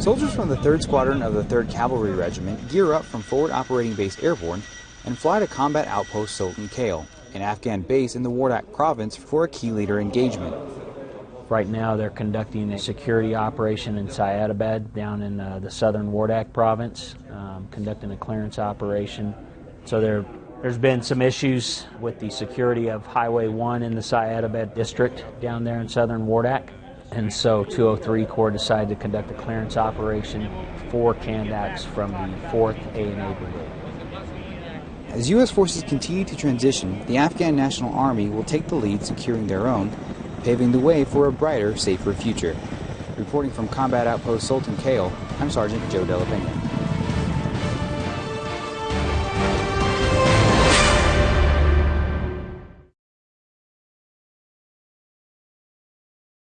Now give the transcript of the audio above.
Soldiers from the 3rd Squadron of the 3rd Cavalry Regiment gear up from Forward Operating Base Airborne and fly to Combat Outpost Sultan Kale, an Afghan base in the Wardak province for a key leader engagement. Right now, they're conducting a security operation in Syedabad down in uh, the southern Wardak province, um, conducting a clearance operation. So there, there's been some issues with the security of Highway 1 in the Syedabad district down there in southern Wardak. And so 203 Corps decided to conduct a clearance operation for Kandaks from the 4th ANA Brigade. As U.S. forces continue to transition, the Afghan National Army will take the lead securing their own paving the way for a brighter, safer future. Reporting from Combat Outpost Sultan Kale, I'm Sergeant Joe Della Pena.